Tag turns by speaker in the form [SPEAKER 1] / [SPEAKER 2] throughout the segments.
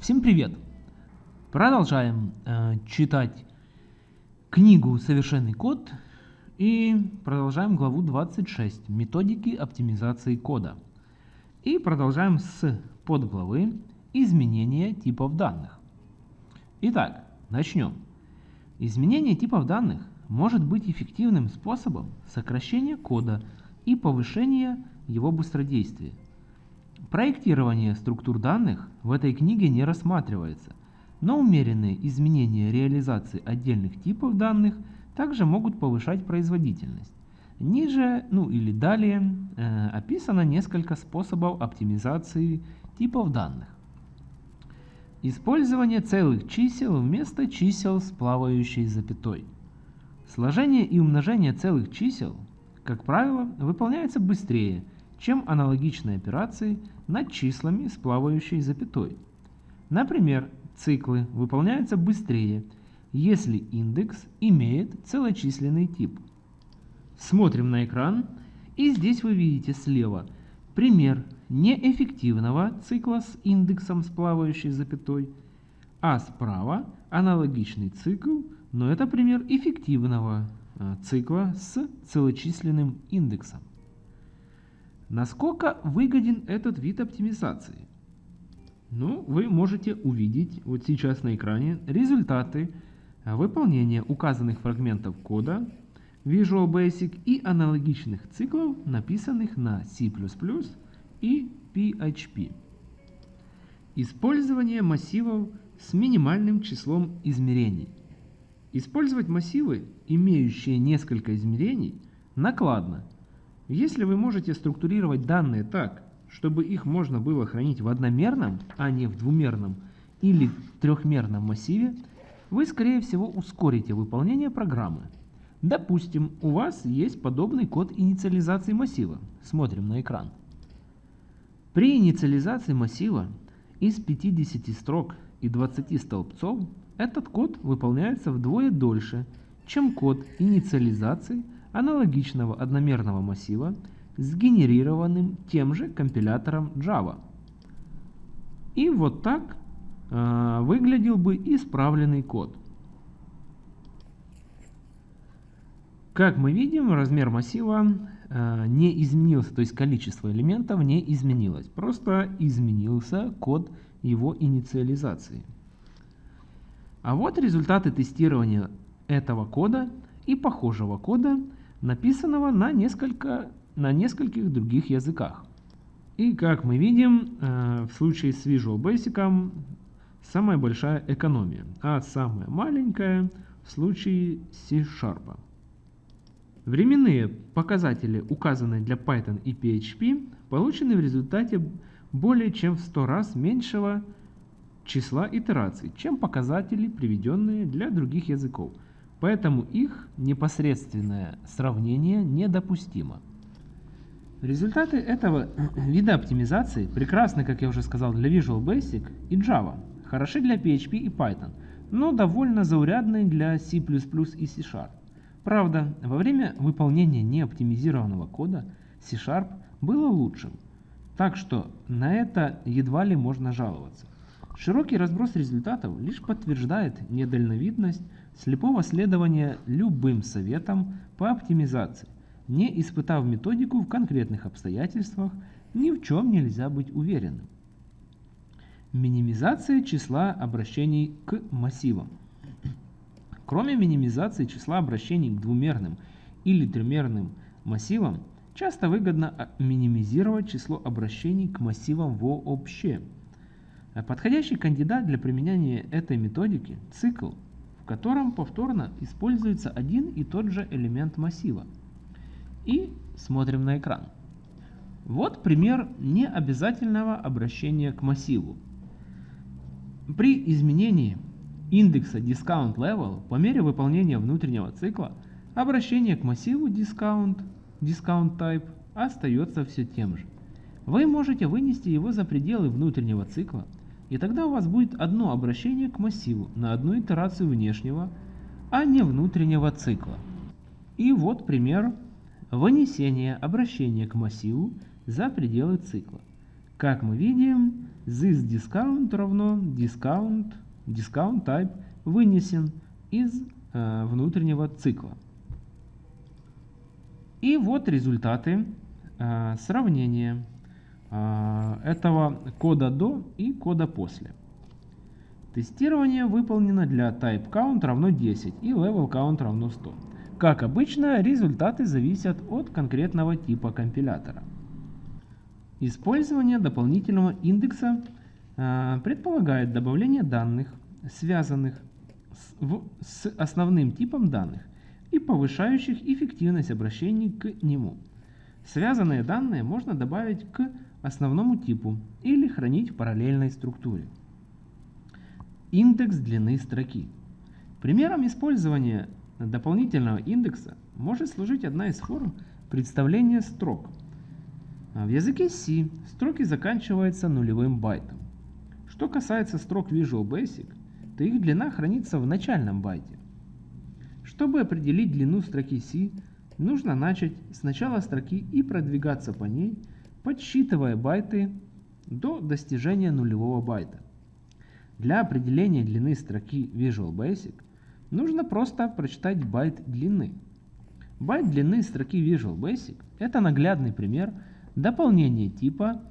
[SPEAKER 1] Всем привет! Продолжаем э, читать книгу «Совершенный код» и продолжаем главу 26 «Методики оптимизации кода». И продолжаем с подглавы «Изменение типов данных». Итак, начнем. Изменение типов данных может быть эффективным способом сокращения кода и повышения его быстродействия. Проектирование структур данных в этой книге не рассматривается, но умеренные изменения реализации отдельных типов данных также могут повышать производительность. Ниже, ну или далее, э, описано несколько способов оптимизации типов данных. Использование целых чисел вместо чисел с плавающей запятой. Сложение и умножение целых чисел, как правило, выполняется быстрее – чем аналогичные операции над числами с плавающей запятой. Например, циклы выполняются быстрее, если индекс имеет целочисленный тип. Смотрим на экран, и здесь вы видите слева пример неэффективного цикла с индексом с плавающей запятой, а справа аналогичный цикл, но это пример эффективного э, цикла с целочисленным индексом. Насколько выгоден этот вид оптимизации? Ну, вы можете увидеть вот сейчас на экране результаты выполнения указанных фрагментов кода Visual Basic и аналогичных циклов, написанных на C++ и PHP. Использование массивов с минимальным числом измерений. Использовать массивы, имеющие несколько измерений, накладно – если вы можете структурировать данные так, чтобы их можно было хранить в одномерном, а не в двумерном или трехмерном массиве, вы скорее всего ускорите выполнение программы. Допустим, у вас есть подобный код инициализации массива. Смотрим на экран. При инициализации массива из 50 строк и 20 столбцов этот код выполняется вдвое дольше, чем код инициализации аналогичного одномерного массива, сгенерированным тем же компилятором Java. И вот так э, выглядел бы исправленный код. Как мы видим, размер массива э, не изменился, то есть количество элементов не изменилось. Просто изменился код его инициализации. А вот результаты тестирования этого кода и похожего кода написанного на, несколько, на нескольких других языках. И как мы видим, э, в случае с Visual Basic самая большая экономия, а самая маленькая в случае C-Sharp. Временные показатели, указанные для Python и PHP, получены в результате более чем в 100 раз меньшего числа итераций, чем показатели, приведенные для других языков – Поэтому их непосредственное сравнение недопустимо. Результаты этого вида оптимизации прекрасны, как я уже сказал, для Visual Basic и Java, хороши для PHP и Python, но довольно заурядны для C++ и C Sharp. Правда, во время выполнения неоптимизированного кода C Sharp было лучшим, так что на это едва ли можно жаловаться. Широкий разброс результатов лишь подтверждает недальновидность слепого следования любым советам по оптимизации. Не испытав методику в конкретных обстоятельствах, ни в чем нельзя быть уверенным. Минимизация числа обращений к массивам. Кроме минимизации числа обращений к двумерным или трехмерным массивам, часто выгодно минимизировать число обращений к массивам вообще. Подходящий кандидат для применения этой методики – цикл, котором повторно используется один и тот же элемент массива. И смотрим на экран. Вот пример необязательного обращения к массиву. При изменении индекса discount level по мере выполнения внутреннего цикла обращение к массиву discount, discount type остается все тем же. Вы можете вынести его за пределы внутреннего цикла и тогда у вас будет одно обращение к массиву на одну итерацию внешнего, а не внутреннего цикла. И вот пример вынесения обращения к массиву за пределы цикла. Как мы видим, this равно discount, discount type вынесен из э, внутреннего цикла. И вот результаты э, сравнения этого кода до и кода после. Тестирование выполнено для type count равно 10 и level count равно 100. Как обычно, результаты зависят от конкретного типа компилятора. Использование дополнительного индекса э, предполагает добавление данных, связанных с основным типом данных и повышающих эффективность обращений к нему. Связанные данные можно добавить к основному типу или хранить в параллельной структуре. Индекс длины строки. Примером использования дополнительного индекса может служить одна из форм представления строк. В языке C строки заканчиваются нулевым байтом. Что касается строк Visual Basic, то их длина хранится в начальном байте. Чтобы определить длину строки C, нужно начать с начала строки и продвигаться по ней, подсчитывая байты до достижения нулевого байта. Для определения длины строки Visual Basic нужно просто прочитать байт длины. Байт длины строки Visual Basic – это наглядный пример дополнения типа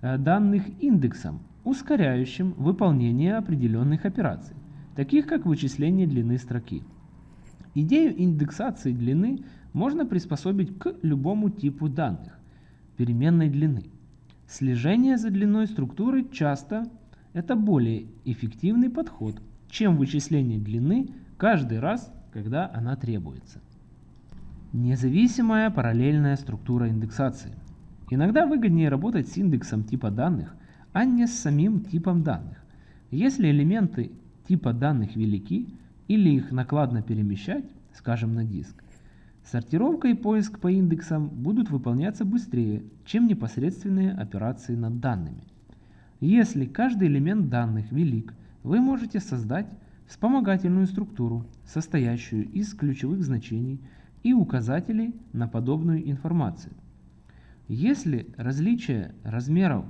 [SPEAKER 1] э, данных индексом, ускоряющим выполнение определенных операций, таких как вычисление длины строки. Идею индексации длины можно приспособить к любому типу данных переменной длины. Слежение за длиной структуры часто это более эффективный подход, чем вычисление длины каждый раз, когда она требуется. Независимая параллельная структура индексации. Иногда выгоднее работать с индексом типа данных, а не с самим типом данных. Если элементы типа данных велики или их накладно перемещать, скажем на диск, сортировка и поиск по индексам будут выполняться быстрее, чем непосредственные операции над данными. Если каждый элемент данных велик, вы можете создать вспомогательную структуру, состоящую из ключевых значений и указателей на подобную информацию. Если различие размеров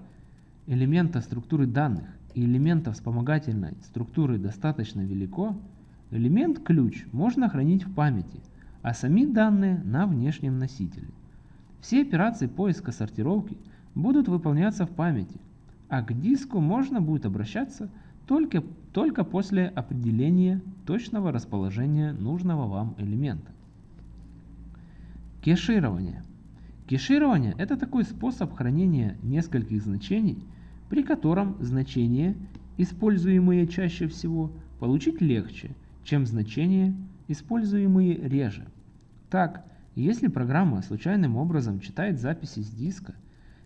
[SPEAKER 1] элемента структуры данных и элемента вспомогательной структуры достаточно велико, элемент ключ можно хранить в памяти, а сами данные на внешнем носителе. Все операции поиска сортировки будут выполняться в памяти – а к диску можно будет обращаться только, только после определения точного расположения нужного вам элемента. Кеширование. Кеширование – это такой способ хранения нескольких значений, при котором значения, используемые чаще всего, получить легче, чем значения, используемые реже. Так, если программа случайным образом читает записи с диска,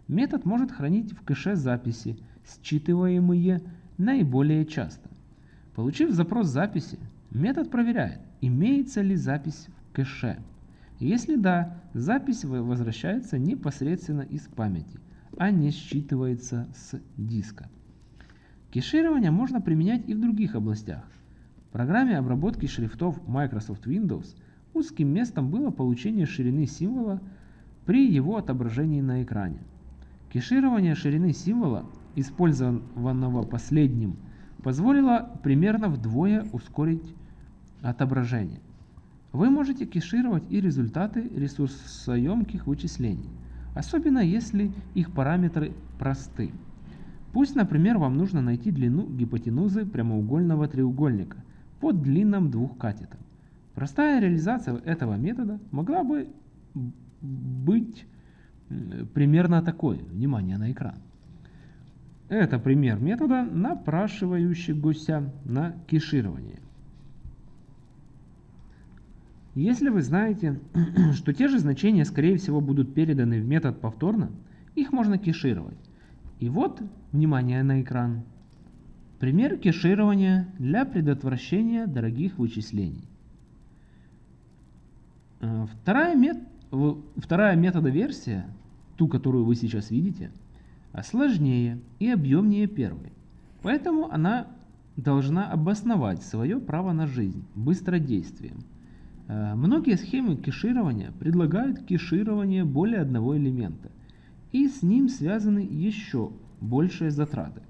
[SPEAKER 1] Метод может хранить в кэше записи, считываемые наиболее часто. Получив запрос записи, метод проверяет, имеется ли запись в кэше. Если да, запись возвращается непосредственно из памяти, а не считывается с диска. Кеширование можно применять и в других областях. В программе обработки шрифтов Microsoft Windows узким местом было получение ширины символа при его отображении на экране. Кеширование ширины символа, использованного последним, позволило примерно вдвое ускорить отображение. Вы можете кешировать и результаты ресурсоемких вычислений, особенно если их параметры просты. Пусть, например, вам нужно найти длину гипотенузы прямоугольного треугольника под длинным двух катетом. Простая реализация этого метода могла бы быть примерно такой. Внимание на экран. Это пример метода, напрашивающегося на кеширование. Если вы знаете, что те же значения, скорее всего, будут переданы в метод повторно, их можно кешировать. И вот, внимание на экран, пример кеширования для предотвращения дорогих вычислений. Э, вторая мет вторая метода версия, ту, которую вы сейчас видите, сложнее и объемнее первой. Поэтому она должна обосновать свое право на жизнь быстродействием. Э, многие схемы кеширования предлагают кеширование более одного элемента, и с ним связаны еще большие затраты.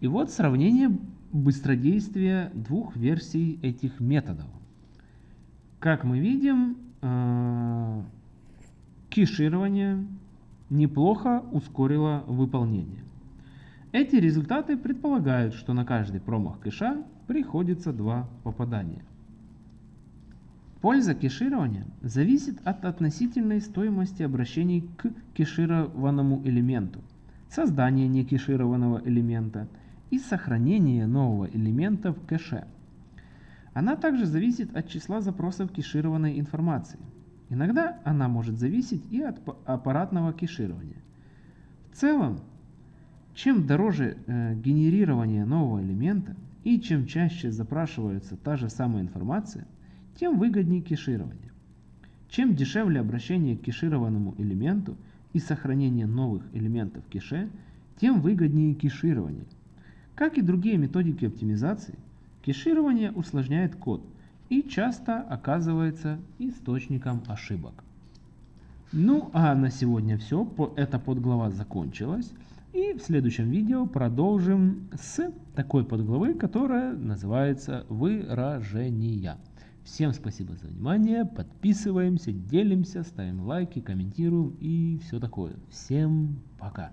[SPEAKER 1] И вот сравнение быстродействия двух версий этих методов. Как мы видим, э, кеширование неплохо ускорило выполнение. Эти результаты предполагают, что на каждый промах кэша приходится два попадания. Польза кеширования зависит от относительной стоимости обращений к кешированному элементу, создания некешированного элемента и сохранения нового элемента в кэше. Она также зависит от числа запросов кешированной информации. Иногда она может зависеть и от аппаратного кеширования. В целом, чем дороже э, генерирование нового элемента и чем чаще запрашивается та же самая информация, тем выгоднее кеширование. Чем дешевле обращение к кешированному элементу и сохранение новых элементов кеше, тем выгоднее кеширование. Как и другие методики оптимизации, кеширование усложняет код и часто оказывается источником ошибок. Ну а на сегодня все, эта подглава закончилась. И в следующем видео продолжим с такой подглавы, которая называется выражения. Всем спасибо за внимание, подписываемся, делимся, ставим лайки, комментируем и все такое. Всем пока!